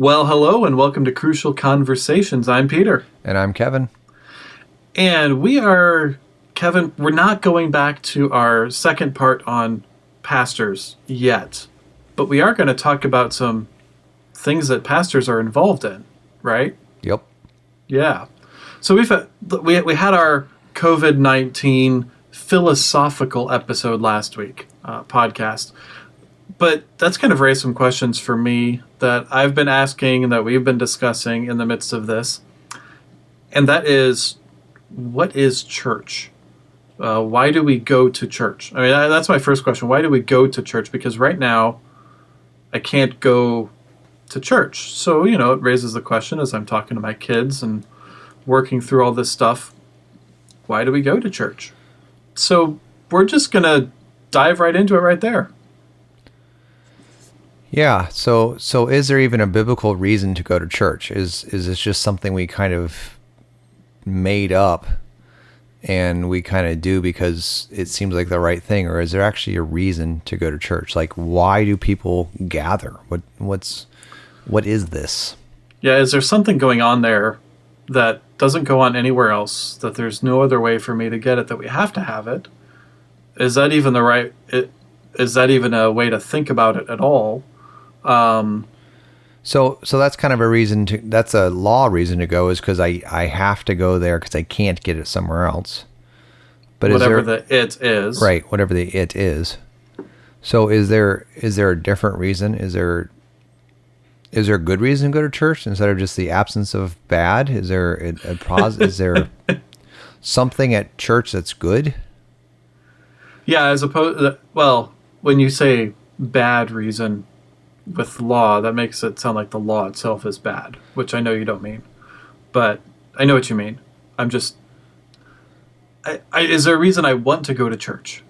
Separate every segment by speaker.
Speaker 1: Well, hello and welcome to Crucial Conversations. I'm Peter.
Speaker 2: And I'm Kevin.
Speaker 1: And we are, Kevin, we're not going back to our second part on pastors yet, but we are going to talk about some things that pastors are involved in, right?
Speaker 2: Yep.
Speaker 1: Yeah. So we've we, we had our COVID 19 philosophical episode last week, uh, podcast but that's kind of raised some questions for me that I've been asking and that we've been discussing in the midst of this. And that is, what is church? Uh, why do we go to church? I mean, that's my first question. Why do we go to church? Because right now, I can't go to church. So, you know, it raises the question as I'm talking to my kids and working through all this stuff why do we go to church? So, we're just going to dive right into it right there.
Speaker 2: Yeah. So so is there even a biblical reason to go to church? Is is this just something we kind of made up and we kind of do because it seems like the right thing or is there actually a reason to go to church? Like why do people gather? What what's what is this?
Speaker 1: Yeah, is there something going on there that doesn't go on anywhere else that there's no other way for me to get it that we have to have it? Is that even the right it, is that even a way to think about it at all? Um,
Speaker 2: so, so that's kind of a reason to. That's a law reason to go is because I I have to go there because I can't get it somewhere else.
Speaker 1: But whatever there, the it is,
Speaker 2: right? Whatever the it is. So, is there is there a different reason? Is there is there a good reason to go to church instead of just the absence of bad? Is there a, a pos- Is there something at church that's good?
Speaker 1: Yeah, as opposed. Well, when you say bad reason, with law, that makes it sound like the law itself is bad, which I know you don't mean. But I know what you mean. I'm just. I, I, is there a reason I want to go to church?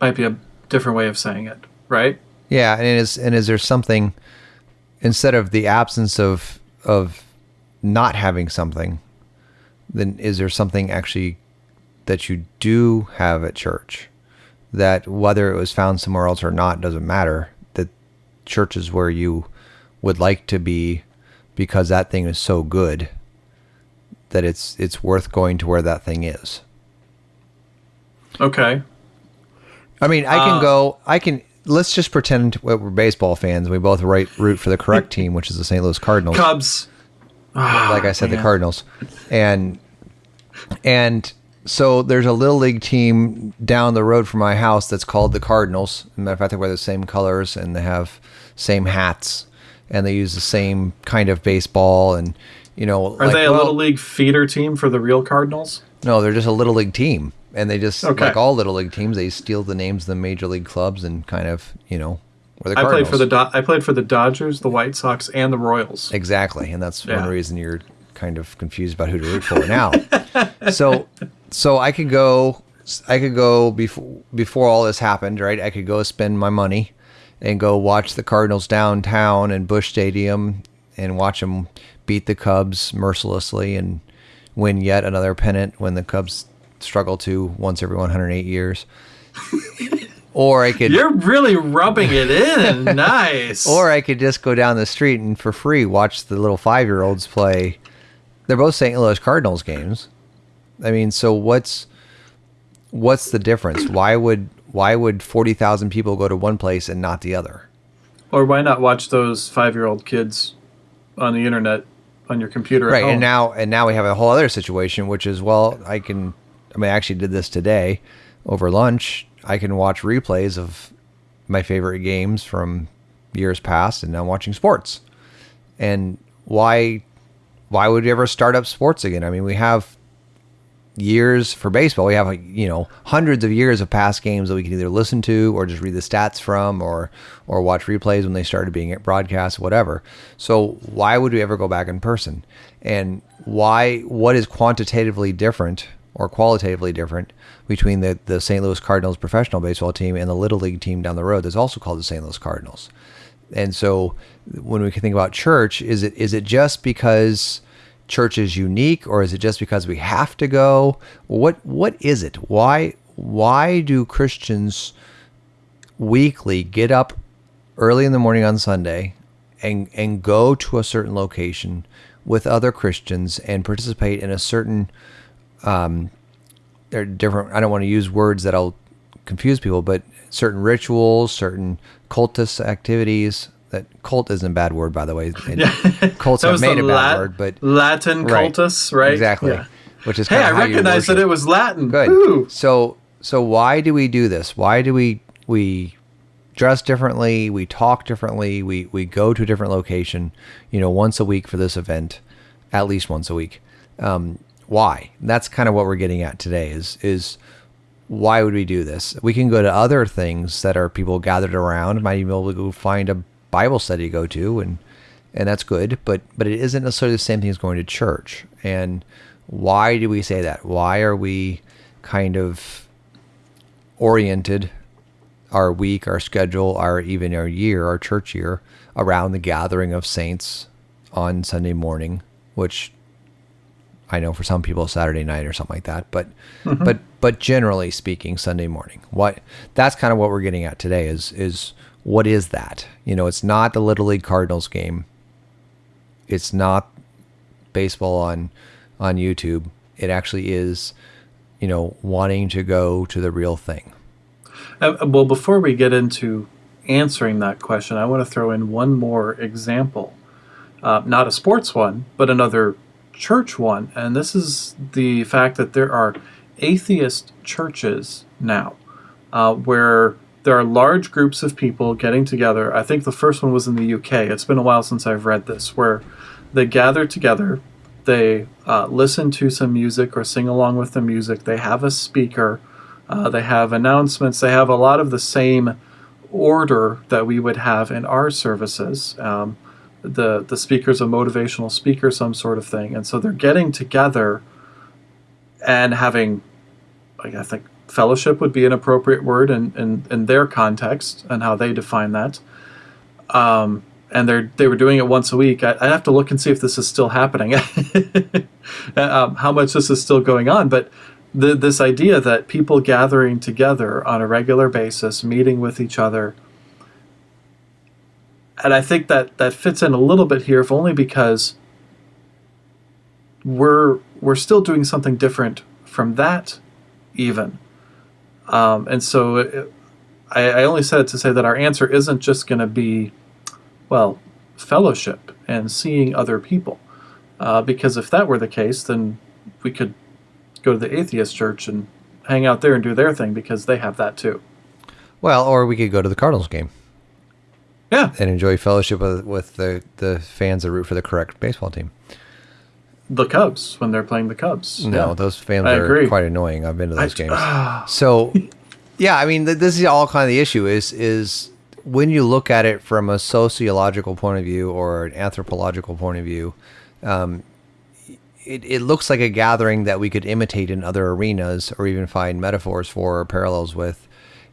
Speaker 1: Might be a different way of saying it, right?
Speaker 2: Yeah, and is and is there something instead of the absence of of not having something, then is there something actually that you do have at church that whether it was found somewhere else or not doesn't matter churches where you would like to be because that thing is so good that it's it's worth going to where that thing is.
Speaker 1: Okay.
Speaker 2: I mean, I can uh, go. I can. Let's just pretend we're baseball fans. We both right, root for the correct team, which is the St. Louis Cardinals.
Speaker 1: Cubs.
Speaker 2: like I said, the Cardinals, and and so there's a little league team down the road from my house that's called the Cardinals. As matter of fact, they wear the same colors and they have same hats and they use the same kind of baseball and you know.
Speaker 1: Are like, they a well, little league feeder team for the real Cardinals?
Speaker 2: No, they're just a little league team, and they just okay. like all little league teams, they steal the names of the major league clubs and kind of you know.
Speaker 1: I played for the Do- I played for the Dodgers, the White Sox, and the Royals.
Speaker 2: Exactly, and that's yeah. one reason you're kind of confused about who to root for now. so so I could go I could go before before all this happened, right? I could go spend my money and go watch the Cardinals downtown in Busch Stadium and watch them beat the Cubs mercilessly and win yet another pennant when the Cubs struggle to once every 108 years. or I could
Speaker 1: You're really rubbing it in. nice.
Speaker 2: Or I could just go down the street and for free watch the little 5-year-olds play. They're both St. Louis Cardinals games I mean, so what's what's the difference? Why would why would forty thousand people go to one place and not the other?
Speaker 1: Or why not watch those five year old kids on the internet on your computer?
Speaker 2: Right, and now and now we have a whole other situation, which is well, I can. I mean, I actually did this today over lunch. I can watch replays of my favorite games from years past, and now I'm watching sports. And why why would you ever start up sports again? I mean, we have years for baseball. We have you know hundreds of years of past games that we can either listen to or just read the stats from, or or watch replays when they started being broadcast, whatever. So why would we ever go back in person? And why? What is quantitatively different or qualitatively different between the the St. Louis Cardinals professional baseball team and the little league team down the road that's also called the St. Louis Cardinals? And so when we can think about church, is it is it just because church is unique or is it just because we have to go? What what is it? Why why do Christians weekly get up early in the morning on Sunday and and go to a certain location with other Christians and participate in a certain um there are different I don't want to use words that'll confuse people, but certain rituals, certain cultist activities. That cult isn't a bad word, by the way. And Cults have made a bad
Speaker 1: Lat-
Speaker 2: word, but
Speaker 1: Latin
Speaker 2: Right.
Speaker 1: cultus, right?
Speaker 2: Exactly.
Speaker 1: Yeah.
Speaker 2: Which is
Speaker 1: Hey, I recognized that it was Latin.
Speaker 2: Good.
Speaker 1: Woo.
Speaker 2: So so why do we do this? Why do we we dress differently? We talk differently. We we go to a different location. You know, once a week for this event, at least once a week. Um, why? That's kind of what we're getting at today. Is is why would we do this? We can go to other things that are people gathered around. Might even be able to go find a Bible study to go to, and and that's good. But but it isn't necessarily the same thing as going to church. And why do we say that? Why are we kind of oriented our week, our schedule, our even our year, our church year around the gathering of saints on Sunday morning, which I know for some people Saturday night or something like that, but mm-hmm. but but generally speaking, Sunday morning. What that's kind of what we're getting at today is is what is that? You know, it's not the Little League Cardinals game. It's not baseball on on YouTube. It actually is, you know, wanting to go to the real thing.
Speaker 1: Uh, well, before we get into answering that question, I want to throw in one more example. Uh, not a sports one, but another church one. And this is the fact that there are atheist churches now uh, where there are large groups of people getting together. I think the first one was in the UK. It's been a while since I've read this, where they gather together, they uh, listen to some music or sing along with the music, they have a speaker. Uh, they have announcements. They have a lot of the same order that we would have in our services. Um, the the speaker's a motivational speaker, some sort of thing, and so they're getting together and having, like I think, fellowship would be an appropriate word in in, in their context and how they define that. Um, and they're they were doing it once a week. I, I have to look and see if this is still happening, um, how much this is still going on, but the, this idea that people gathering together on a regular basis, meeting with each other, and I think that that fits in a little bit here, if only because we're we're still doing something different from that, even, um, and so it, I, I only said it to say that our answer isn't just going to be, well, fellowship and seeing other people, uh, because if that were the case, then we could go to the atheist church and hang out there and do their thing because they have that too.
Speaker 2: Well, or we could go to the Cardinals game
Speaker 1: Yeah,
Speaker 2: and enjoy fellowship with, with the, the fans that root for the correct baseball team.
Speaker 1: The Cubs when they're playing the Cubs.
Speaker 2: No,
Speaker 1: Yeah.
Speaker 2: those fans
Speaker 1: I
Speaker 2: are
Speaker 1: agree.
Speaker 2: quite annoying. I've been to those
Speaker 1: I-
Speaker 2: games.
Speaker 1: ah.
Speaker 2: So, yeah, I mean, th- this is all kind of the issue is is when you look at it from a sociological point of view or an anthropological point of view, um, it, it looks like a gathering that we could imitate in other arenas or even find metaphors for or parallels with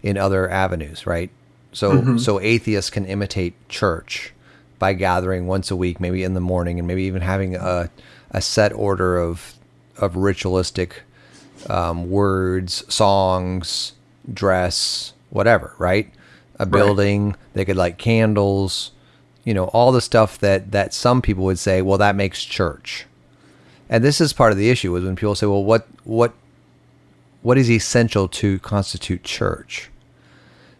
Speaker 2: in other avenues, right? So, so atheists can imitate church by gathering once a week, maybe in the morning, and maybe even having a, a set order of of ritualistic um, words, songs, dress, whatever, right? A building. They could light candles, you know, all the stuff that that some people would say, well, that makes church. And this is part of the issue is when people say, well, what what what is essential to constitute church?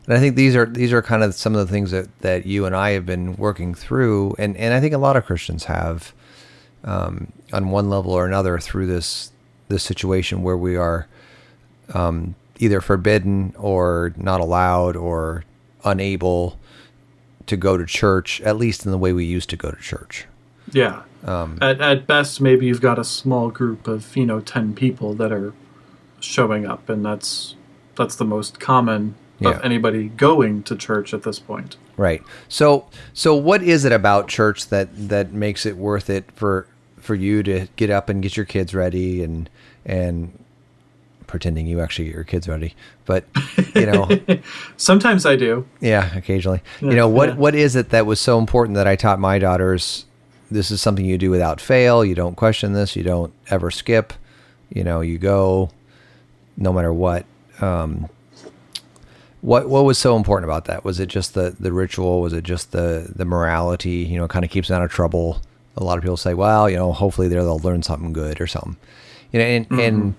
Speaker 2: And I think these are these are kind of some of the things that, that you and I have been working through, and, and I think a lot of Christians have, um, on one level or another, through this this situation where we are um, either forbidden or not allowed or unable to go to church, at least in the way we used to go to church.
Speaker 1: Yeah.
Speaker 2: Um,
Speaker 1: At, at best, maybe you've got a small group of you know ten people that are showing up, and that's that's the most common
Speaker 2: Yeah.
Speaker 1: of anybody going to church at this point.
Speaker 2: Right. So so what is it about church that that makes it worth it for for you to get up and get your kids ready and and pretending you actually get your kids ready. But you know,
Speaker 1: Sometimes I do.
Speaker 2: yeah, occasionally.
Speaker 1: Yeah,
Speaker 2: you know, what
Speaker 1: yeah.
Speaker 2: what is it that was so important that I taught my daughters this is something you do without fail. You don't question this, you don't ever skip. You know, you go no matter what. Um What what was so important about that? Was it just the the ritual? Was it just the the morality? You know, kind of keeps them out of trouble. A lot of people say, well, you know, hopefully there they'll learn something good or something. You know, and mm-hmm. and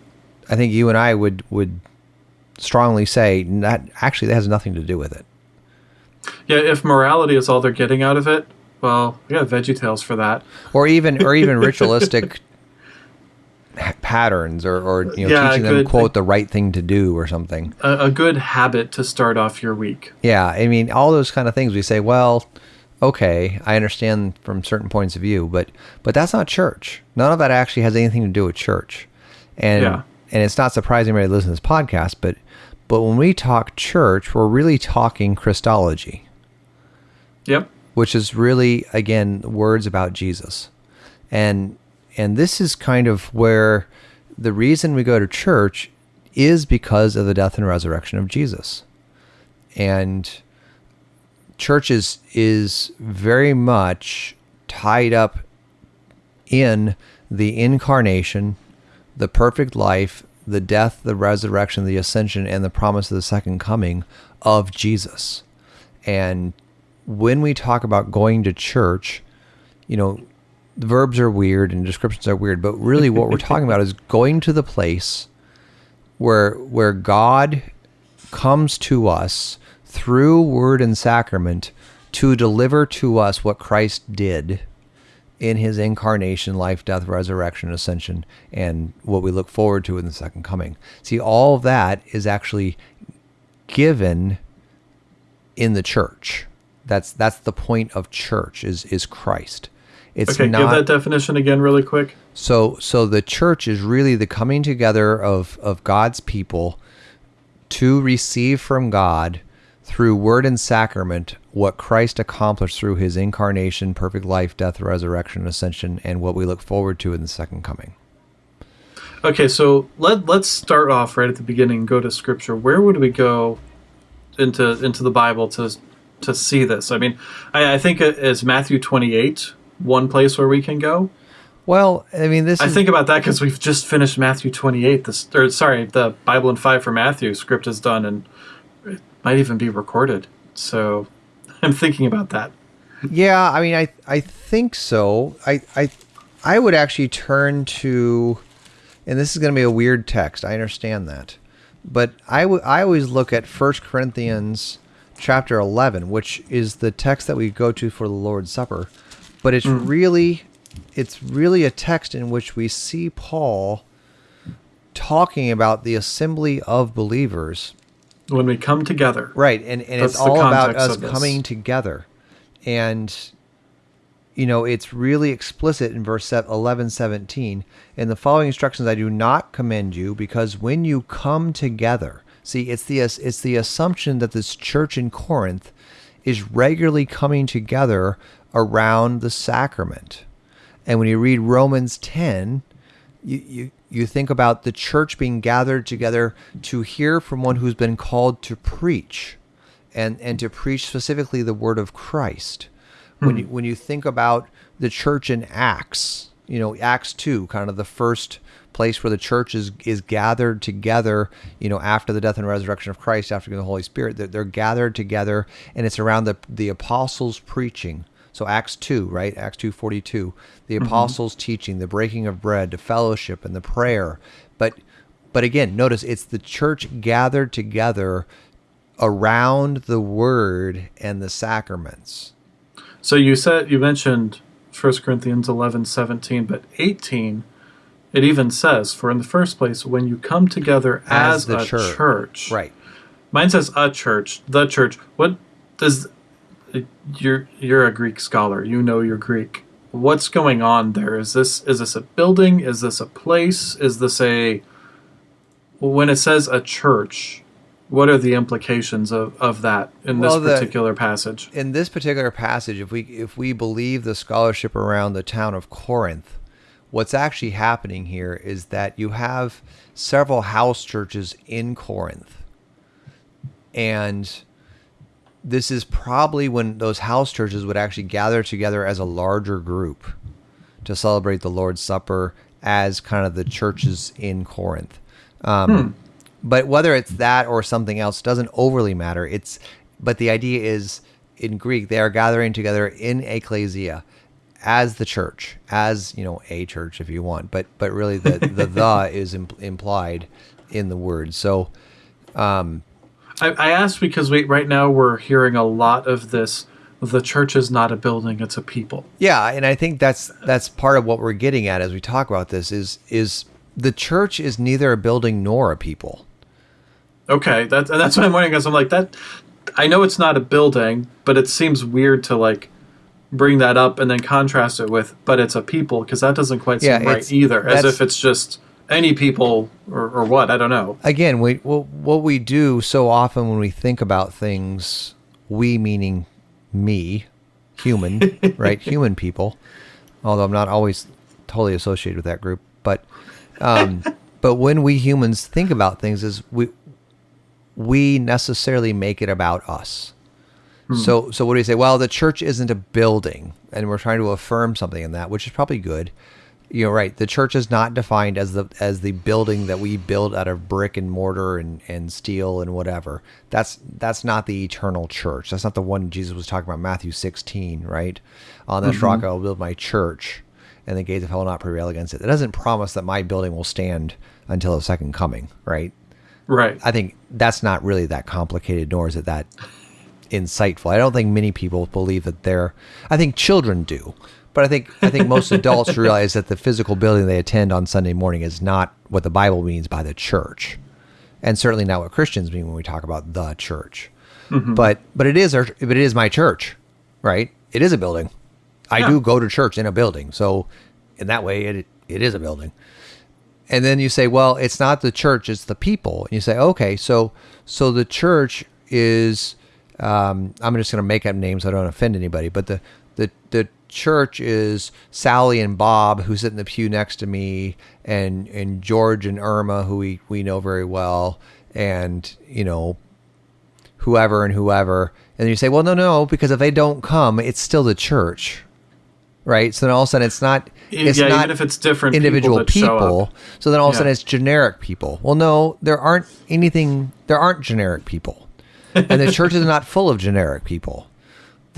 Speaker 2: I think you and I would would strongly say that actually that has nothing to do with it.
Speaker 1: Yeah, if morality is all they're getting out of it, well, we got Veggie Tales for that.
Speaker 2: or even or even ritualistic patterns or, or you know
Speaker 1: Yeah,
Speaker 2: teaching them
Speaker 1: good.
Speaker 2: quote the right thing to do or something
Speaker 1: A, a good habit to start off your week.
Speaker 2: yeah i mean all those kind of things we say well okay i understand from certain points of view but but that's not church none of that actually has anything to do with church and
Speaker 1: Yeah.
Speaker 2: and it's not surprising anybody listen to this podcast but but when we talk church we're really talking christology
Speaker 1: Yep.
Speaker 2: which is really again words about Jesus. And and this is kind of where the reason we go to church is because of the death and resurrection of Jesus. And church is is very much tied up in the incarnation, the perfect life, the death, the resurrection, the ascension, and the promise of the second coming of Jesus. And when we talk about going to church, you know, the verbs are weird and descriptions are weird, but really what we're talking about is going to the place where where God comes to us through word and sacrament to deliver to us what Christ did in his incarnation, life, death, resurrection, ascension, and what we look forward to in the second coming. See, all of that is actually given in the church. That's that's the point of church is is Christ. It's
Speaker 1: Okay,
Speaker 2: not
Speaker 1: give that definition again really quick.
Speaker 2: so so the church is really the coming together of of God's people to receive from God through word and sacrament what Christ accomplished through his incarnation, perfect life, death, resurrection, ascension, and what we look forward to in the second coming.
Speaker 1: Okay, so let let's start off right at the beginning. Go to Scripture. Where would we go into into the Bible to to see this? I mean, I, I think it is Matthew twenty eight one place where we can go.
Speaker 2: Well, I mean this
Speaker 1: I
Speaker 2: is
Speaker 1: think about that because we've just finished Matthew twenty eight. This or sorry, the Bible in five for Matthew script is done and it might even be recorded. So I'm thinking about that.
Speaker 2: Yeah, I mean, I I think so. I I I would actually turn to, and this is going to be a weird text. I understand that, but I I always look at First Corinthians chapter eleven, which is the text that we go to for the Lord's Supper, but it's mm. really it's really a text in which we see Paul talking about the assembly of believers
Speaker 1: When we come together,
Speaker 2: Right, and, and it's
Speaker 1: That's
Speaker 2: all about us coming together. And, you know, it's really explicit in verse se- 11, 17. In the following instructions, I do not commend you because when you come together, see, it's the, it's the assumption that this church in Corinth is regularly coming together around the sacrament. And when you read Romans 10, you, you, you think about the church being gathered together to hear from one who's been called to preach and, and to preach specifically the word of Christ. When you, hmm. when you think about the church in Acts, you know, Acts 2, kind of the first place where the church is, is gathered together, you know, after the death and resurrection of Christ, after the Holy Spirit, they're, they're gathered together and it's around the, the apostles preaching. So Acts 2, right? Acts 2:42. The mm-hmm. apostles teaching, the breaking of bread, the fellowship and the prayer. But but again, notice it's the church gathered together around the word and the sacraments.
Speaker 1: So you said you mentioned 1 Corinthians 11, 17, but 18 it even says, for in the first place, when you come together as,
Speaker 2: As the
Speaker 1: a
Speaker 2: church.
Speaker 1: church.
Speaker 2: Right.
Speaker 1: Mine says a church, the church. What does you're you're a Greek scholar. You know your Greek. What's going on there? Is this is this a building? Is this a place? Is this a when it says a church, what are the implications of, of that in
Speaker 2: Well,
Speaker 1: this
Speaker 2: the-
Speaker 1: particular passage?
Speaker 2: in this particular passage, if we if we believe the scholarship around the town of Corinth, what's actually happening here is that you have several house churches in Corinth, and this is probably when those house churches would actually gather together as a larger group to celebrate the Lord's Supper as kind of the churches in Corinth. Um, But whether it's that or something else doesn't overly matter. It's but the idea is in Greek they are gathering together in ecclesia as the church, as you know, a church if you want. But but really the the the is imp- implied in the word. So um,
Speaker 1: I, I asked because we right now we're hearing a lot of this. The church is not a building; it's a people.
Speaker 2: Yeah, and I think that's that's part of what we're getting at as we talk about this is is the church is neither a building nor a people.
Speaker 1: Okay, that's and that's what I'm wondering. Because I'm like that. I know it's not a building, but it seems weird to like bring that up and then contrast it with, but it's a people because that doesn't quite seem
Speaker 2: Yeah,
Speaker 1: right either. As if it's just any people or, or what. I don't know.
Speaker 2: Again, we what, what we do so often when we think about things, we meaning me, human, right? Human people. Although I'm not always totally associated with that group, but um, but when we humans think about things, is we we necessarily make it about us. So, so what do you say? Well, the church isn't a building, and we're trying to affirm something in that, which is probably good. You're right. The church is not defined as the as the building that we build out of brick and mortar and, and steel and whatever. That's that's not the eternal church. That's not the one Jesus was talking about. Matthew 16, right? On this mm-hmm. rock I will build my church, and the gates of hell will not prevail against it. It doesn't promise that my building will stand until the second coming, right?
Speaker 1: Right.
Speaker 2: I think that's not really that complicated, nor is it that insightful. I don't think many people believe that they're. I think children do, but I think I think most adults realize that the physical building they attend on Sunday morning is not what the Bible means by the church, and certainly not what Christians mean when we talk about the church. But but it is our, but it is my church, right? It is a building. I
Speaker 1: Yeah.
Speaker 2: do go to church in a building, so in that way, it it is a building and then you say well it's not the church it's the people and you say okay so so the church is um, i'm just going to make up names so i don't offend anybody but the the the church is sally and bob who sit in the pew next to me and and george and irma who we we know very well and you know whoever and whoever and you say well no no because if they don't come it's still the church right so then all of a sudden it's not it's
Speaker 1: yeah,
Speaker 2: not
Speaker 1: even if it's different
Speaker 2: individual
Speaker 1: people,
Speaker 2: people. So then all of a sudden it's generic people. Well, no, there aren't anything. There aren't generic people, and the church is not full of generic people.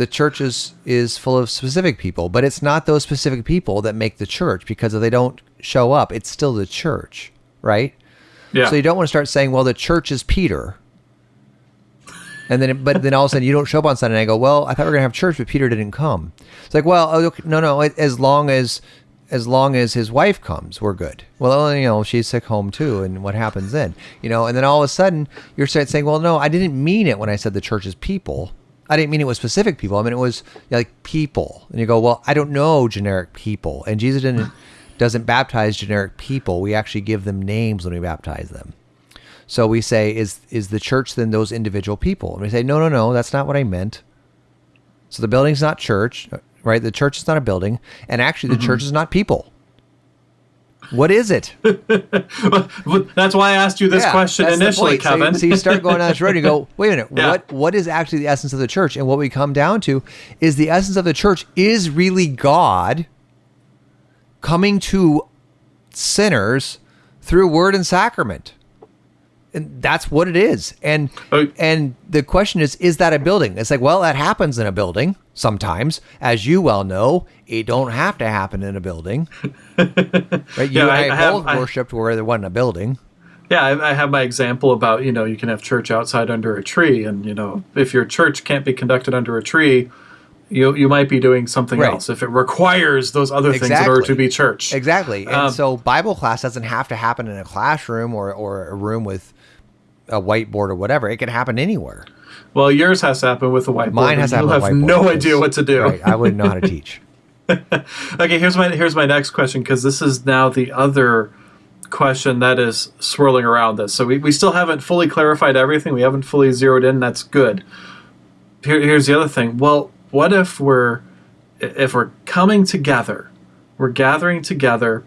Speaker 2: The church is is full of specific people, but it's not those specific people that make the church because if they don't show up, it's still the church, right?
Speaker 1: Yeah.
Speaker 2: So you don't want to start saying, "Well, the church is Peter," and then, but then all of a sudden you don't show up on Sunday. and I go, "Well, I thought we were gonna have church, but Peter didn't come." It's like, well, oh, okay, no, no. As long as, as long as his wife comes, we're good. Well, oh, you know, she's sick home too, and what happens then? You know, and then all of a sudden you're start saying, "Well, no, I didn't mean it when I said the church is people." I didn't mean it was specific people. I mean it was like people. And you go, well, I don't know generic people. And Jesus didn't doesn't baptize generic people. We actually give them names when we baptize them. So we say, is is the church then those individual people? And we say, no, no, no, that's not what I meant. So the building's not church, right? The church is not a building, and actually, the church mm-hmm. is not people. What is it?
Speaker 1: But That's why I asked you this
Speaker 2: Yeah,
Speaker 1: question initially,
Speaker 2: point. So you-
Speaker 1: Kevin.
Speaker 2: So you, start going down this road and you go, wait a minute,
Speaker 1: Yeah.
Speaker 2: what what is actually the essence of the church? And what we come down to is the essence of the church is really God coming to sinners through word and sacrament. And that's what it is. And
Speaker 1: Oh.
Speaker 2: and the question is, is that a building? It's like, well, that happens in a building sometimes. As you well know, it don't have to happen in a building. right? You
Speaker 1: Yeah, I-
Speaker 2: I,
Speaker 1: have-
Speaker 2: both
Speaker 1: I-
Speaker 2: worshipped where there wasn't a building.
Speaker 1: Yeah, I, I have my example about you know you can have church outside under a tree, and you know if your church can't be conducted under a tree, you you might be doing something
Speaker 2: Right.
Speaker 1: else if it requires those other things in order to be church.
Speaker 2: Exactly. And
Speaker 1: Um,
Speaker 2: so Bible class doesn't have to happen in a classroom or, or a room with a whiteboard or whatever. It can happen anywhere.
Speaker 1: Well, yours has to happen with a whiteboard.
Speaker 2: Mine has to have
Speaker 1: You'll have no idea what to do.
Speaker 2: Right. I wouldn't know how to teach.
Speaker 1: Okay, here's my here's my next question because this is now the other question that is swirling around this. So we, we still haven't fully clarified everything. We haven't fully zeroed in. That's good. Here, here's the other thing. Well, what if we're if we're coming together, we're gathering together,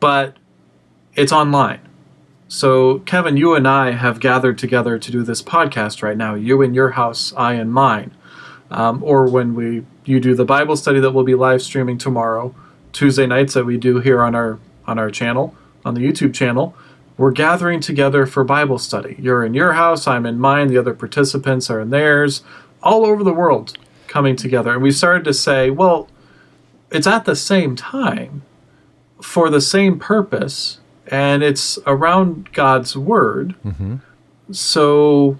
Speaker 1: but it's online. So Kevin, you and I have gathered together to do this podcast right now. You in your house, I in mine. Um, or when we you do the Bible study that we'll be live streaming tomorrow, Tuesday nights that we do here on our on our channel on the YouTube channel. we're gathering together for Bible study. You're in your house, I'm in mine, the other participants are in theirs, all over the world coming together. And we started to say, well, it's at the same time for the same purpose and it's around God's word.
Speaker 2: Mm-hmm.
Speaker 1: So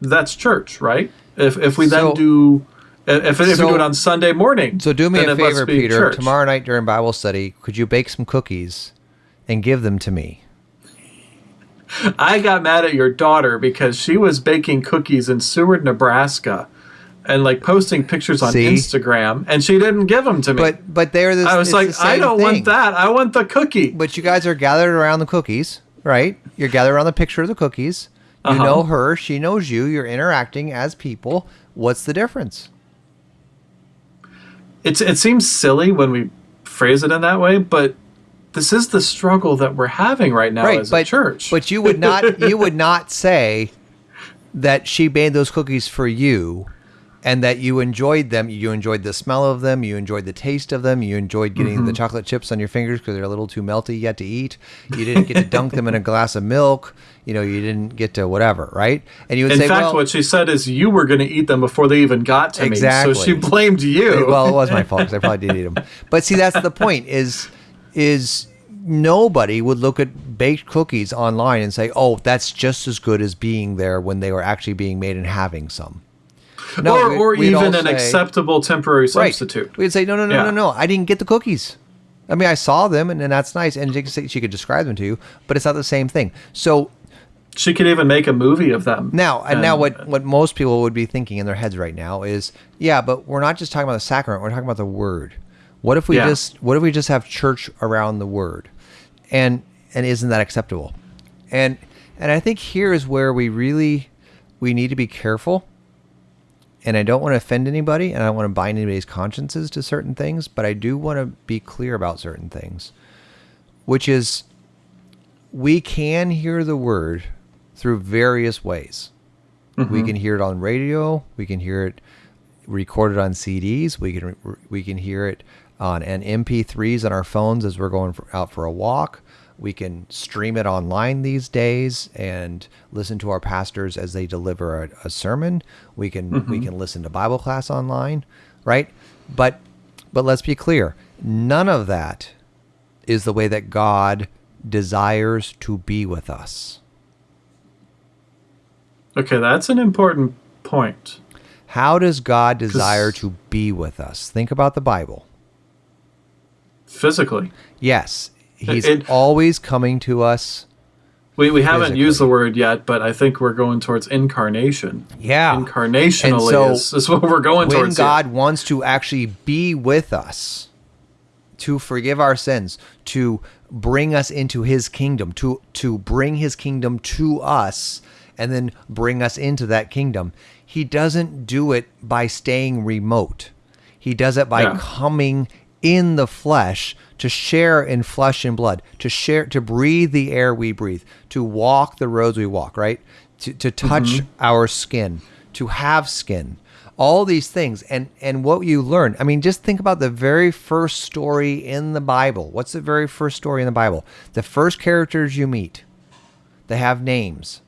Speaker 1: that's church, right? If if we then do if, if
Speaker 2: So-
Speaker 1: we do it on Sunday morning,
Speaker 2: So do me
Speaker 1: then
Speaker 2: a favor, Peter.
Speaker 1: church.
Speaker 2: Tomorrow night during Bible study, could you bake some cookies and give them to me?
Speaker 1: I got mad at your daughter because she was baking cookies in Seward, Nebraska, and like posting pictures on
Speaker 2: See?
Speaker 1: Instagram, and she didn't give them to me.
Speaker 2: But but they're this.
Speaker 1: I was like, I don't
Speaker 2: thing.
Speaker 1: want that. I want the cookie.
Speaker 2: But you guys are gathered around the cookies, right? You're gathered around the picture of the cookies. You
Speaker 1: Uh-huh.
Speaker 2: know her, she knows you. You're interacting as people. What's the difference?
Speaker 1: It's it seems silly when we phrase it in that way, but this is the struggle that we're having right now
Speaker 2: right,
Speaker 1: as
Speaker 2: but
Speaker 1: a church.
Speaker 2: but you would not you would not say that she made those cookies for you and that you enjoyed them you enjoyed the smell of them you enjoyed the taste of them you enjoyed getting
Speaker 1: Mm-hmm.
Speaker 2: the chocolate chips on your fingers because they're a little too melty yet to eat you didn't get to dunk them in a glass of milk you know you didn't get to whatever right and you would
Speaker 1: in
Speaker 2: say
Speaker 1: fact,
Speaker 2: well,
Speaker 1: what she said is you were going to eat them before they even got to me. So she blamed you.
Speaker 2: well, it was my fault because I probably did eat them. But see, that's the point. Is is nobody would look at baked cookies online and say, "Oh, that's just as good as being there when they were actually being made and having some." No,
Speaker 1: or or even an
Speaker 2: say-
Speaker 1: acceptable temporary
Speaker 2: right.
Speaker 1: substitute.
Speaker 2: We'd say, "No, no, no,
Speaker 1: Yeah.
Speaker 2: no, no. I didn't get the cookies." I mean, I saw them, and, and that's nice, and she could, she could describe them to you, but it's not the same thing. So
Speaker 1: She could even make a movie of them.
Speaker 2: Now, and now, what what most people would be thinking in their heads right now is, yeah, but we're not just talking about the sacrament; we're talking about the word. What if we
Speaker 1: Yeah.
Speaker 2: just what if we just have church around the word, and and isn't that acceptable? And and I think here is where we really we need to be careful. And I don't want to offend anybody, and I don't want to bind anybody's consciences to certain things, but I do want to be clear about certain things, which is we can hear the word through various ways. We mm-hmm. can hear it on radio. We can hear it recorded on CDs. We can we can hear it on an MP3s on our phones as we're going for, out for a walk. We can stream it online these days and listen to our pastors as they deliver a, a sermon. We can we mm-hmm. can listen to Bible class online, right? But but let's be clear, none of that is the way that God desires to be with us.
Speaker 1: Okay, that's an important point.
Speaker 2: How does God desire to be with us? Think about the Bible.
Speaker 1: Physically,
Speaker 2: Yes, He's
Speaker 1: It-
Speaker 2: always coming to us.
Speaker 1: we, we haven't
Speaker 2: Physically.
Speaker 1: used the word yet, but I think we're going towards incarnation.
Speaker 2: Yeah.
Speaker 1: Incarnationally
Speaker 2: so
Speaker 1: is, is what we're going
Speaker 2: when
Speaker 1: towards. here.
Speaker 2: God wants to actually be with us, to forgive our sins, to bring us into His kingdom, to to bring His kingdom to us, and then bring us into that kingdom, He doesn't do it by staying remote. He does it by
Speaker 1: Yeah.
Speaker 2: coming in the flesh to share in flesh and blood, to share, to breathe the air we breathe, to walk the roads we walk, right? To, to touch mm-hmm. our skin, to have skin, all these things. And, and what you learn, I mean, just think about the very first story in the Bible. What's the very first story in the Bible? The first characters you meet, they have names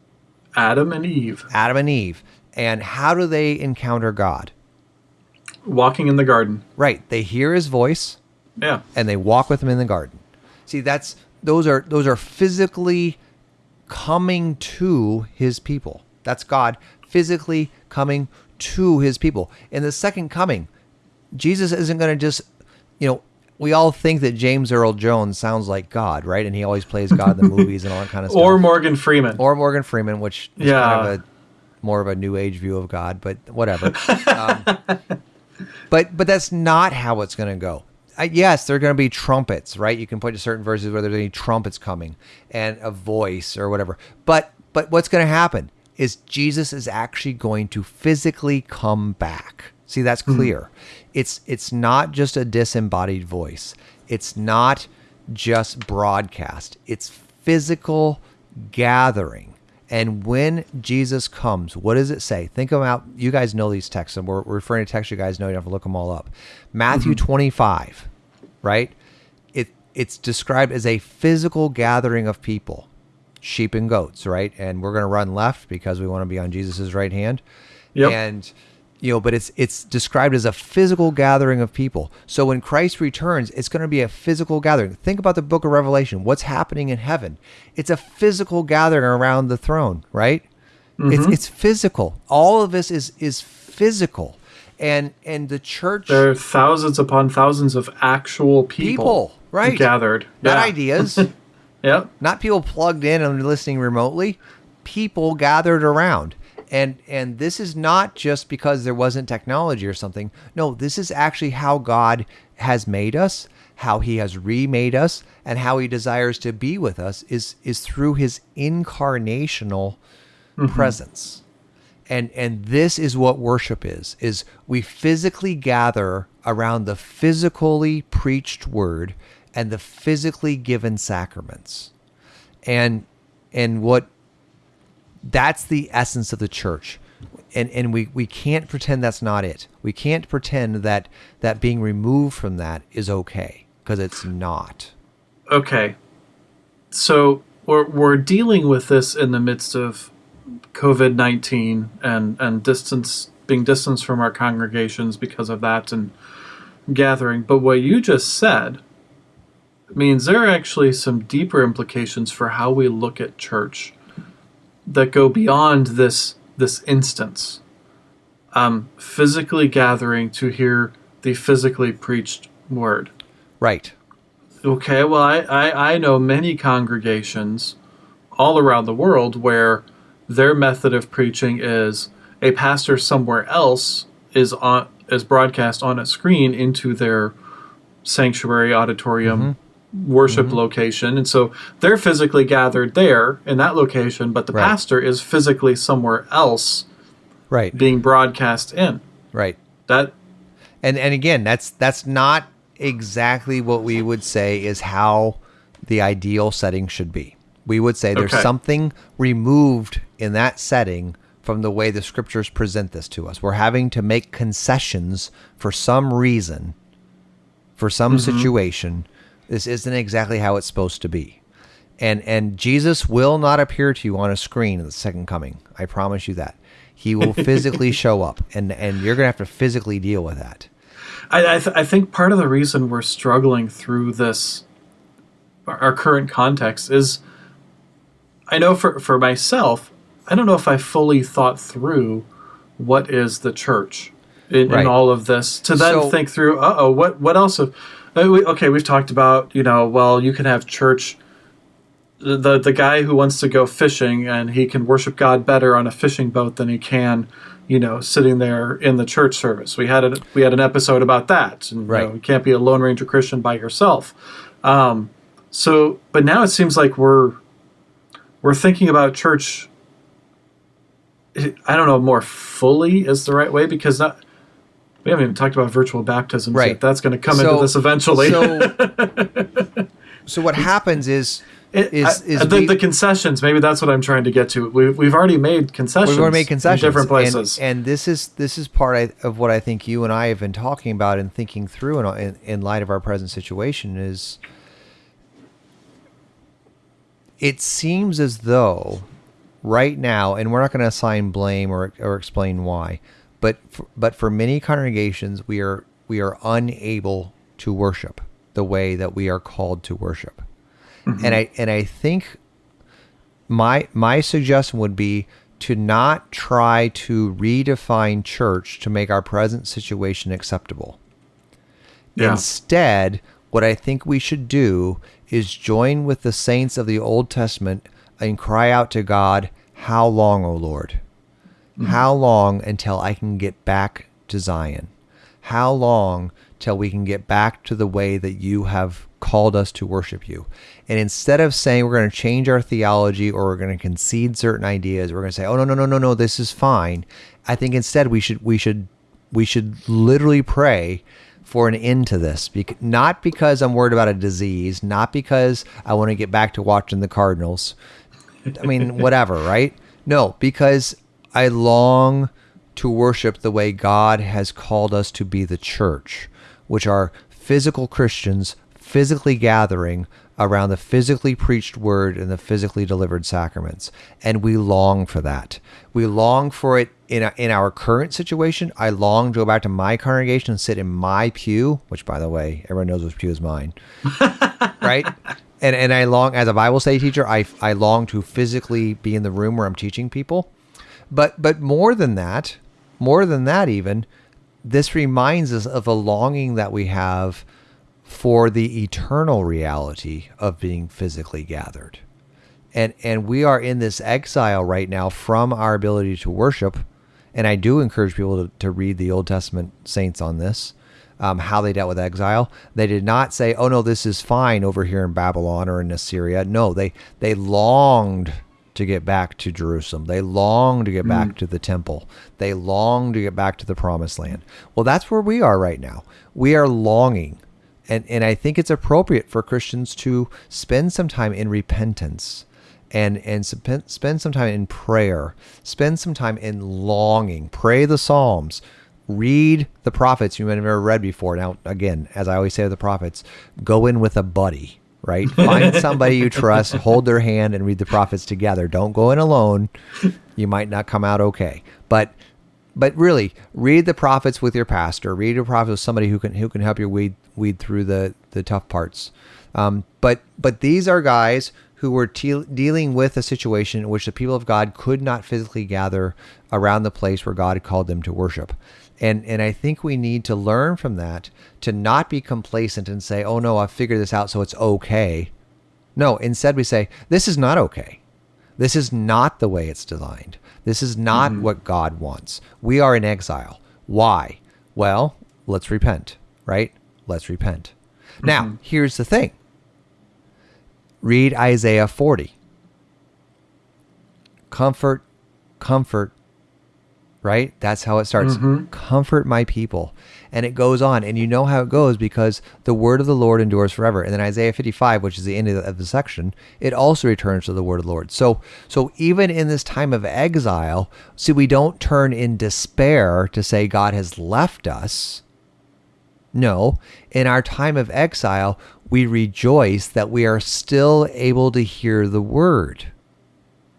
Speaker 1: Adam and Eve
Speaker 2: Adam and Eve. And how do they encounter God?
Speaker 1: Walking in the garden.
Speaker 2: Right. They hear his voice.
Speaker 1: Yeah.
Speaker 2: and they walk with him in the garden. See, that's those are those are physically coming to his people. That's God physically coming to his people. In the second coming, Jesus isn't going to just, you know, we all think that James Earl Jones sounds like God, right? And he always plays God in the movies and all that kind of stuff.
Speaker 1: Or Morgan Freeman.
Speaker 2: or Morgan Freeman, which is
Speaker 1: Yeah.
Speaker 2: kind of a more of a new age view of God, but whatever. um, but but that's not how it's going to go. Uh, yes, there are going to be trumpets, right? You can point to certain verses where there's any trumpets coming and a voice or whatever. But but what's going to happen is Jesus is actually going to physically come back. See, that's clear. It's it's not just a disembodied voice. It's not just broadcast. It's physical gathering. And when Jesus comes, what does it say? Think about, you guys know these texts, and we're, we're referring to texts you guys know. You don't have to look them all up. Matthew mm-hmm. 25, right? It, it's described as a physical gathering of people. sheep and goats, right? And we're going to run left because we want to be on Jesus's right hand.
Speaker 1: Yep.
Speaker 2: And you know, but it's it's described as a physical gathering of people. So when Christ returns, it's going to be a physical gathering. Think about the book of Revelation. What's happening in heaven? It's a physical gathering around the throne, right? It's mm-hmm. it's physical. All of this is is physical. And and the church
Speaker 1: There are thousands upon thousands of actual people,
Speaker 2: People, right.
Speaker 1: gathered.
Speaker 2: not
Speaker 1: Yeah.
Speaker 2: ideas,
Speaker 1: Yep.
Speaker 2: not people plugged in and listening remotely, people gathered around. And and this is not just because there wasn't technology or something. No, this is actually how God has made us, how he has remade us, and how he desires to be with us is is through his incarnational mm-hmm. presence. And and this is what worship is is we physically gather around the physically preached word and the physically given sacraments. And and what that's the essence of the church. And and we, we can't pretend that's not it. We can't pretend that that being removed from that is okay because it's not.
Speaker 1: Okay. So we're we're dealing with this in the midst of COVID nineteen and and distance being distanced from our congregations because of that and gathering. But what you just said means there are actually some deeper implications for how we look at church that go beyond this this instance. Um, physically gathering to hear the physically preached word.
Speaker 2: Right.
Speaker 1: Okay, well, I, I, I know many congregations all around the world where their method of preaching is a pastor somewhere else is on is broadcast on a screen into their sanctuary auditorium worship mm-hmm. location and so they're physically gathered there in that location but the
Speaker 2: Right.
Speaker 1: pastor is physically somewhere else
Speaker 2: Right.
Speaker 1: being broadcast in
Speaker 2: Right.
Speaker 1: that
Speaker 2: and and again that's that's not exactly what we would say is how the ideal setting should be we would say there's
Speaker 1: Okay.
Speaker 2: something removed in that setting from the way the scriptures present this to us we're having to make concessions for some reason for some mm-hmm. situation this isn't exactly how it's supposed to be and and jesus will not appear to you on a screen in the second coming i promise you that he will physically show up and and you're gonna have to physically deal with that
Speaker 1: I, I, th- I think part of the reason we're struggling through this, our, current context, is I know for, for myself, I don't know if I fully thought through what is the church in,
Speaker 2: Right.
Speaker 1: in all of this to then
Speaker 2: So-
Speaker 1: think through, uh oh, what, what else? Have, okay, we've talked about, you know, well, you can have church. The, the guy who wants to go fishing and he can worship God better on a fishing boat than he can, you know, sitting there in the church service. We had a, we had an episode about that. And, you
Speaker 2: Right.
Speaker 1: know, you can't be a Lone Ranger Christian by yourself. Um, so, but now it seems like we're we're thinking about church. I don't know more fully is the right way because not. We haven't even talked about virtual baptisms
Speaker 2: Right.
Speaker 1: yet. That's going to come
Speaker 2: So-
Speaker 1: into this eventually.
Speaker 2: So, so what happens is
Speaker 1: It-
Speaker 2: is
Speaker 1: I-
Speaker 2: is
Speaker 1: the,
Speaker 2: we,
Speaker 1: the concessions. Maybe that's what I'm trying to get to. We, we've already made concessions.
Speaker 2: we've already made concessions
Speaker 1: in different places.
Speaker 2: and, this is this is part of what I think you and I have been talking about and thinking through in, in, in light of our present situation is it seems as though right now, and we're not going to assign blame or, or explain why, but for, but for many congregations, we are we are unable to worship the way that we are called to worship, mm-hmm. and I and I think my my suggestion would be to not try to redefine church to make our present situation acceptable.
Speaker 1: Yeah.
Speaker 2: Instead, what I think we should do is join with the saints of the Old Testament and cry out to God, How long, O Lord? Mm-hmm. How long until I can get back to Zion? How long till we can get back to the way that you have called us to worship you? And instead of saying we're going to change our theology or we're going to concede certain ideas, we're going to say, "Oh no, no, no, no, no, this is fine." I think instead we should we should we should literally pray for an end to this. Not because I'm worried about a disease, not because I want to get back to watching the Cardinals. I mean, whatever, right? No, because I long to worship the way God has called us to be the church, which are physical Christians physically gathering around the physically preached word and the physically delivered sacraments. And we long for that. We long for it in, a, in our current situation. I long to go back to my congregation and sit in my pew, which, by the way, everyone knows which pew is mine. right? And, and I long, as a Bible study teacher, I, I long to physically be in the room where I'm teaching people. But, but more than that, more than that, even, this reminds us of a longing that we have for the eternal reality of being physically gathered. And and we are in this exile right now from our ability to worship. And I do encourage people to, to read the Old Testament saints on this, um, how they dealt with exile. They did not say, "Oh no, this is fine over here in Babylon or in Assyria." No, they they longed to get back to Jerusalem. They long to get mm. back to the temple. They long to get back to the promised land. Well, that's where we are right now. We are longing and and I think it's appropriate for Christians to spend some time in repentance and and spend some time in prayer spend some time in longing pray the psalms read the prophets you may have never read before now again as i always say to the prophets go in with a buddy right? Find somebody you trust hold their hand and read the prophets together. Don't go in alone. You might not come out okay. But but really read the prophets with your pastor. Read the prophets with somebody who can who can help you weed weed through the the tough parts. Um, but but these are guys who were dealing with a situation in which the people of God could not physically gather around the place where God had called them to worship. And and I think we need to learn from that to not be complacent and say, "Oh no, I've figured this out so it's okay." No, instead we say, "This is not okay. This is not the way it's designed. This is not mm-hmm. what God wants. We are in exile. Why? Well, let's repent, right? Let's repent. Mm-hmm. Now, here's the thing read Isaiah 40. Comfort, comfort, right? That's how it starts. Mm-hmm. Comfort my people. And it goes on. And you know how it goes because the word of the Lord endures forever. And then Isaiah 55, which is the end of the, of the section, it also returns to the word of the Lord. So, so even in this time of exile, see, we don't turn in despair to say God has left us. No, in our time of exile, we rejoice that we are still able to hear the word.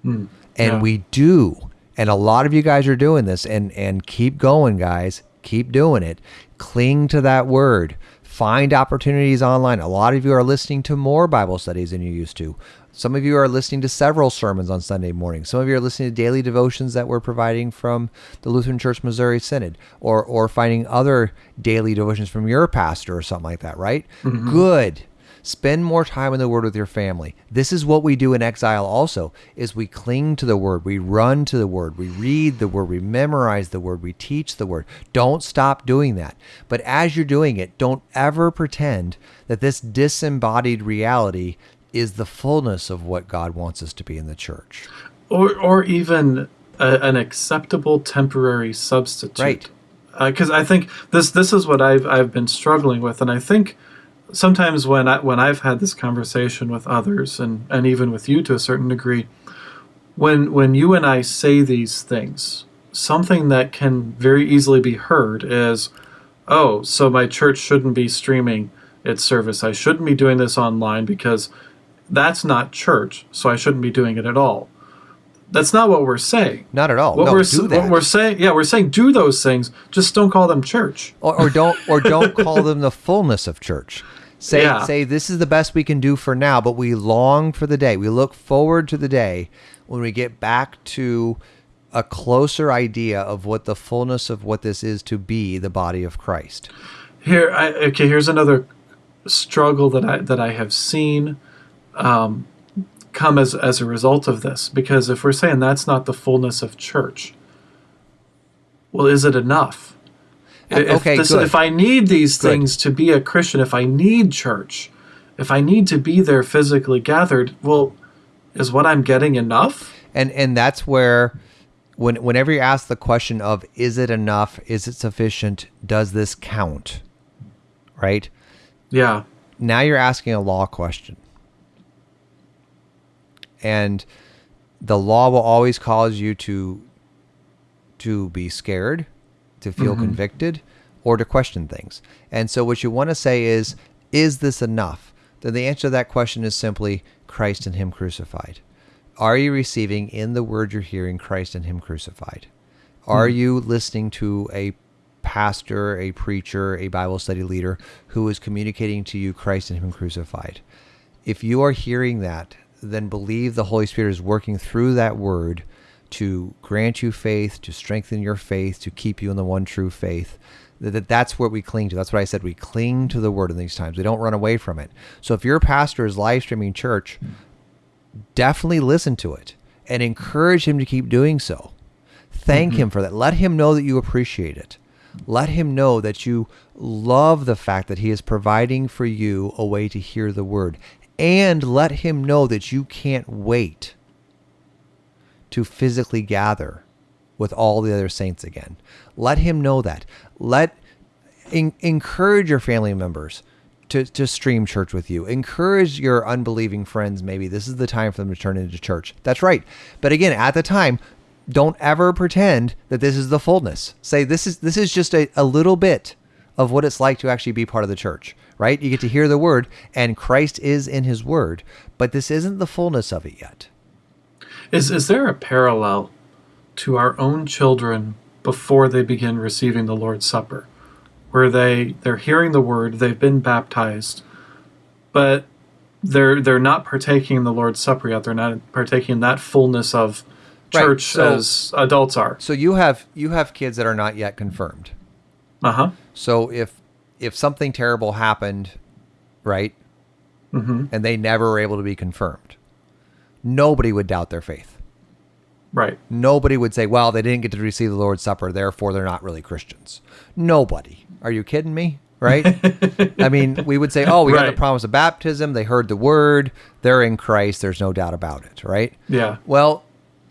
Speaker 2: Mm, and yeah. we do. And a lot of you guys are doing this and and keep going guys. Keep doing it. Cling to that word. Find opportunities online. A lot of you are listening to more Bible studies than you used to. Some of you are listening to several sermons on Sunday morning. Some of you are listening to daily devotions that we're providing from the Lutheran Church Missouri Synod or or finding other daily devotions from your pastor or something like that, right? Mm-hmm. Good. Spend more time in the word with your family. This is what we do in exile also is we cling to the word. We run to the word. We read the word. We memorize the word. We teach the word. Don't stop doing that. But as you're doing it, don't ever pretend that this disembodied reality is the fullness of what God wants us to be in the church.
Speaker 1: Or or even a, an acceptable temporary substitute.
Speaker 2: Right.
Speaker 1: Because uh, I think this this is what I've I've been struggling with, and I think sometimes when I when I've had this conversation with others and and even with you to a certain degree, when when you and I say these things, something that can very easily be heard is, oh, so my church shouldn't be streaming its service. I shouldn't be doing this online because that's not church, so I shouldn't be doing it at all. That's not what we're saying.
Speaker 2: Not at all.
Speaker 1: What
Speaker 2: no,
Speaker 1: we're
Speaker 2: do
Speaker 1: that. what we're saying, yeah, we're saying do those things. Just don't call them church,
Speaker 2: or, or don't or don't call them the fullness of church. Say yeah. say this is the best we can do for now, but we long for the day. We look forward to the day when we get back to a closer idea of what the fullness of what this is to be the body of Christ.
Speaker 1: Here, I, okay. Here's another struggle that I that I have seen um, come as as a result of this. Because if we're saying that's not the fullness of church, well, is it enough? If
Speaker 2: okay, this, good.
Speaker 1: If I need these good. things to be a Christian, if I need church, if I need to be there physically gathered, well, is what I'm getting enough?
Speaker 2: And and that's where when whenever you ask the question of is it enough, is it sufficient, does this count? Right?
Speaker 1: Yeah.
Speaker 2: Now you're asking a law question. And the law will always cause you to to be scared to feel mm-hmm. convicted or to question things. And so what you want to say is, is this enough? then the answer to that question is simply Christ and Him crucified. Are you receiving in the word you're hearing Christ and Him crucified? Are you listening to a pastor, a preacher, a Bible study leader who is communicating to you Christ and Him crucified? If you are hearing that, then believe the Holy Spirit is working through that word to grant you faith, to strengthen your faith, to keep you in the one true faith. That, that that's what we cling to. That's what I said. We cling to the word in these times. We don't run away from it. So if your pastor is live streaming church, definitely listen to it and encourage him to keep doing so. Thank mm-hmm. him for that. Let him know that you appreciate it. Let him know that you love the fact that he is providing for you a way to hear the word. And let him know that you can't wait to physically gather with all the other saints again. Let him know that. Let en- encourage your family members to, to stream church with you. Encourage your unbelieving friends, maybe this is the time for them to turn into church. That's right. But again, at the time, don't ever pretend that this is the fullness. Say this is this is just a, a little bit of what it's like to actually be part of the church, right? You get to hear the word, and Christ is in his word, but this isn't the fullness of it yet.
Speaker 1: Is is there a parallel to our own children before they begin receiving the Lord's Supper, where they they're hearing the word, they've been baptized, but they're they're not partaking in the Lord's Supper yet. They're not partaking in that fullness of
Speaker 2: Right,
Speaker 1: church
Speaker 2: so-
Speaker 1: as adults are.
Speaker 2: So you have you have kids that are not yet confirmed.
Speaker 1: Uh huh.
Speaker 2: So if if something terrible happened, right,
Speaker 1: hmm
Speaker 2: and they never were able to be confirmed, nobody would doubt their faith.
Speaker 1: Right.
Speaker 2: Nobody would say, "Well, they didn't get to receive the Lord's Supper, therefore they're not really Christians." Nobody. Are you kidding me? Right? I mean, we would say, "Oh, we got the promise of baptism. They heard the word. They're in Christ. There's no doubt about it." Right?
Speaker 1: Yeah.
Speaker 2: Well,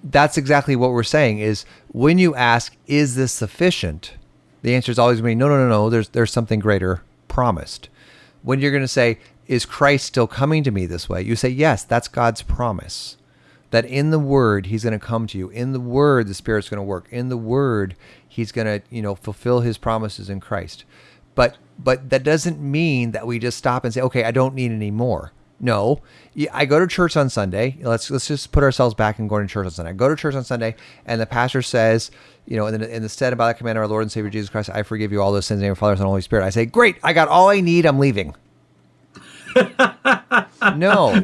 Speaker 2: that's exactly what we're saying is when you ask, is this sufficient? The answer is always going to be no, no, no, no. There's there's something greater promised. When you're going to say, is Christ still coming to me this way? You say, yes, that's God's promise. That in the word he's going to come to you. In the word the spirit's going to work. In the word he's going to, you know, fulfill his promises in Christ. But but that doesn't mean that we just stop and say, okay, I don't need any more. No, I go to church on Sunday. Let's let's just put ourselves back and going to church on Sunday. I go to church on Sunday, and the pastor says, you know, in the, in the stead by the command of our Lord and Savior Jesus Christ, I forgive you all those sins in the name of the Father, Son, and Holy Spirit. I say, great, I got all I need. I'm leaving. no,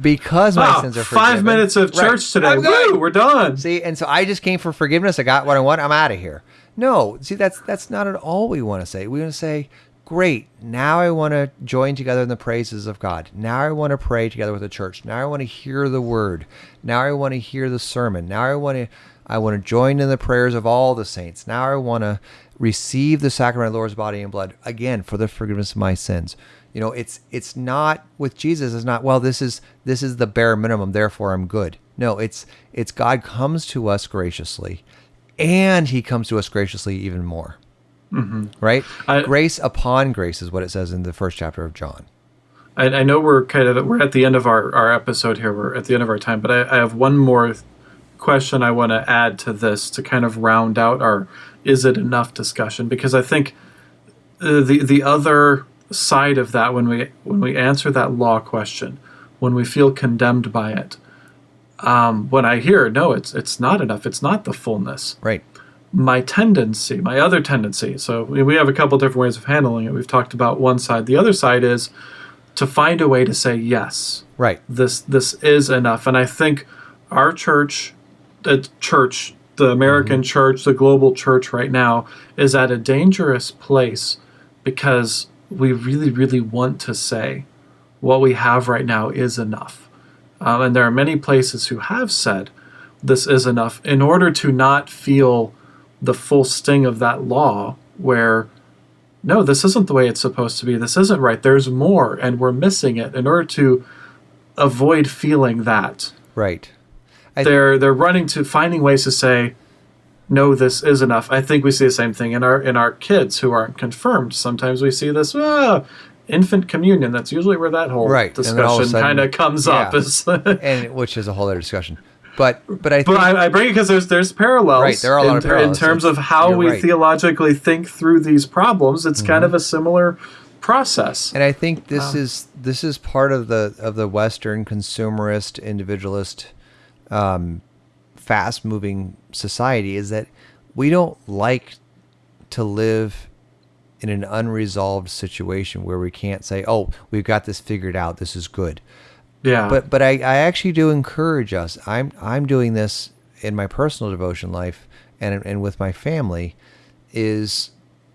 Speaker 2: because my
Speaker 1: Wow,
Speaker 2: sins are
Speaker 1: Ah, five
Speaker 2: forgiven.
Speaker 1: minutes of
Speaker 2: Right.
Speaker 1: church today. Woo, we're done.
Speaker 2: See, and so I just came for forgiveness. I got what I want. I'm out of here. No, see, that's that's not at all we want to say. We want to say, great. Now I want to join together in the praises of God. Now I want to pray together with the church. Now I want to hear the word. Now I want to hear the sermon. Now I want to I want to join in the prayers of all the saints. Now I want to receive the sacrament of the Lord's body and blood again for the forgiveness of my sins. You know, it's it's not with Jesus. It's not well. This is this is the bare minimum. Therefore, I'm good. No, it's it's God comes to us graciously, and He comes to us graciously even more. Mm-hmm. Right?
Speaker 1: I-
Speaker 2: grace upon grace is what it says in the first chapter of John.
Speaker 1: I, I know we're kind of we're at the end of our, our episode here. We're at the end of our time, but I, I have one more question I want to add to this to kind of round out our "is it enough" discussion because I think the the other side of that when we when we answer that law question, when we feel condemned by it, um, when I hear no, it's it's not enough. It's not the fullness
Speaker 2: Right.
Speaker 1: my tendency, my other tendency. So we we have a couple different ways of handling it. We've talked about one side. The other side is to find a way to say yes.
Speaker 2: Right.
Speaker 1: This this is enough. And I think our church, the church, the American church, the global church right now is at a dangerous place because we really, really want to say what we have right now is enough. Um, and there are many places who have said this is enough in order to not feel the full sting of that law where no this isn't the way it's supposed to be this isn't right there's more and we're missing it in order to avoid feeling that
Speaker 2: Right. I-
Speaker 1: they're they're running to finding ways to say no this is enough i think we see the same thing in our in our kids who aren't confirmed sometimes we see this ah, infant communion that's usually where that whole
Speaker 2: Right, and then all of a
Speaker 1: discussion kind of comes up is
Speaker 2: And which is a whole other discussion. But but I think
Speaker 1: But I, I bring it because there's there's parallels.
Speaker 2: Right, there are a lot
Speaker 1: in,
Speaker 2: of parallels.
Speaker 1: in terms of how we
Speaker 2: right. Mm-hmm.
Speaker 1: theologically think through these problems. It's kind of a similar process.
Speaker 2: And I think this
Speaker 1: Uh,
Speaker 2: is this is part of the of the Western consumerist, individualist, um, fast moving society is that we don't like to live in an unresolved situation where we can't say, "Oh, we've got this figured out. This is good."
Speaker 1: yeah.
Speaker 2: But but I, I actually do encourage us. I'm I'm doing this in my personal devotion life and and with my family is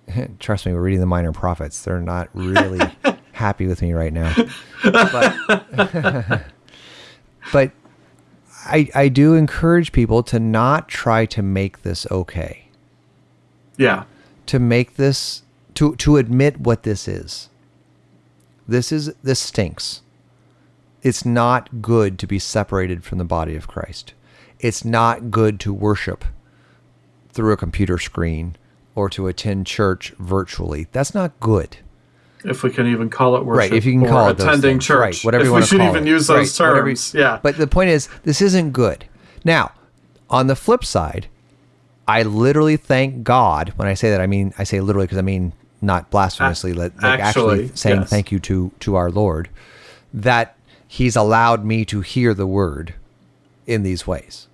Speaker 2: trust me, we're reading the minor prophets. They're not really happy with me right now. But but I I do encourage people to not try to make this okay.
Speaker 1: yeah.
Speaker 2: To make this to to admit what this is. This is this stinks it's not good to be separated from the body of Christ. It's not good to worship through a computer screen or to attend church virtually. That's not good.
Speaker 1: If we can even call it worship,
Speaker 2: right, if you can
Speaker 1: or
Speaker 2: call it
Speaker 1: attending
Speaker 2: things.
Speaker 1: church,
Speaker 2: right, whatever
Speaker 1: if
Speaker 2: you
Speaker 1: we
Speaker 2: want to
Speaker 1: should
Speaker 2: call
Speaker 1: even
Speaker 2: it.
Speaker 1: use those
Speaker 2: Right, you-
Speaker 1: yeah.
Speaker 2: But the point is, this isn't good. Now, on the flip side, I literally thank God when I say that. I mean, I say literally because I mean not blasphemously, like, like actually,
Speaker 1: actually,
Speaker 2: saying
Speaker 1: yes.
Speaker 2: thank you to to our Lord that He's allowed me to hear the word in these ways.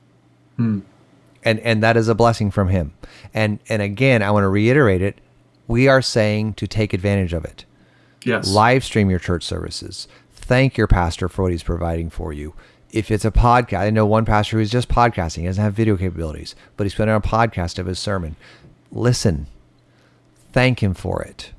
Speaker 2: Hmm. And and that is a blessing from him. And and again, I want to reiterate it. We are saying to take advantage of it
Speaker 1: yes,
Speaker 2: live stream your church services. Thank your pastor for what he's providing for you. If it's a podcast, I know one pastor who's just podcasting. He doesn't have video capabilities, but he's putting on a podcast of his sermon. Listen, thank him for it.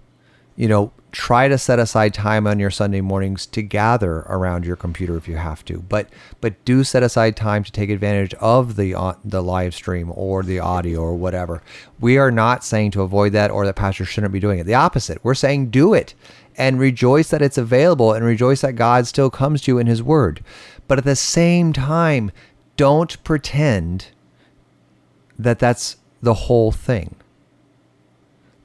Speaker 2: You know, try to set aside time on your Sunday mornings to gather around your computer if you have to. But but do set aside time to take advantage of the uh, the live stream or the audio or whatever. We are not saying to avoid that or that pastors shouldn't be doing it. The opposite. We're saying do it and rejoice that it's available and rejoice that God still comes to you in his word. But at the same time, don't pretend that that's the whole thing.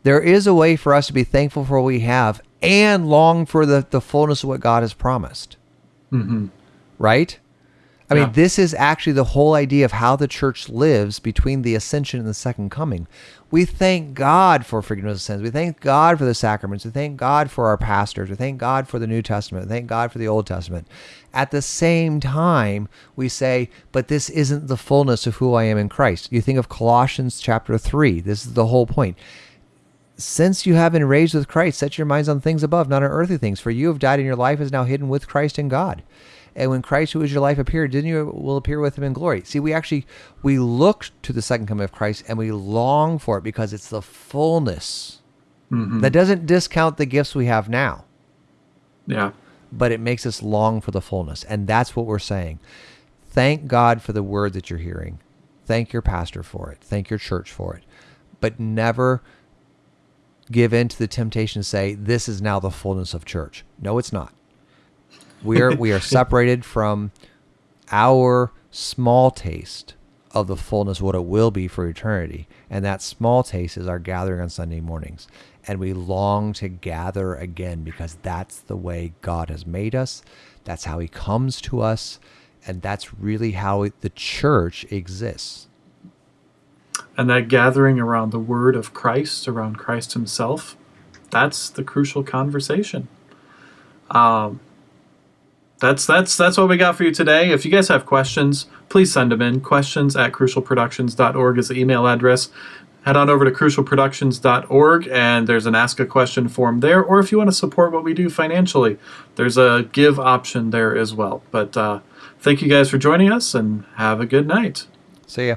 Speaker 2: There is a way for us to be thankful for what we have and long for the, the fullness of what God has promised. Mm-hmm. Right? I
Speaker 1: Yeah.
Speaker 2: mean, this is actually the whole idea of how the church lives between the ascension and the second coming. We thank God for forgiveness of sins. We thank God for the sacraments. We thank God for our pastors. We thank God for the New Testament. We thank God for the Old Testament. At the same time, we say, but this isn't the fullness of who I am in Christ. You think of Colossians chapter 3. This is the whole point since you have been raised with Christ, set your minds on things above, not on earthly things. For you have died, and your life is now hidden with Christ in God. And when Christ, who is your life, appeared, didn't you will appear with him in glory? See, we actually we look to the second coming of Christ, and we long for it because it's the fullness. Mm-hmm. That doesn't discount the gifts we have now,
Speaker 1: yeah,
Speaker 2: but it makes us long for the fullness, and that's what we're saying. Thank God for the word that you're hearing. Thank your pastor for it. Thank your church for it. But never give in to the temptation to say this is now the fullness of church. No, it's not. We are we are separated from our small taste of the fullness what it will be for eternity. And that small taste is our gathering on Sunday mornings. And we long to gather again because that's the way God has made us. That's how he comes to us. And that's really how the church exists.
Speaker 1: and that gathering around the word of Christ, around Christ Himself, that's the crucial conversation. Um, that's that's that's what we got for you today. If you guys have questions, please send them in. Questions at crucialproductions.org is the email address. Head on over to crucialproductions.org and there's an ask a question form there. Or if you want to support what we do financially, there's a give option there as well. But uh, thank you guys for joining us and have a good night.
Speaker 2: See ya.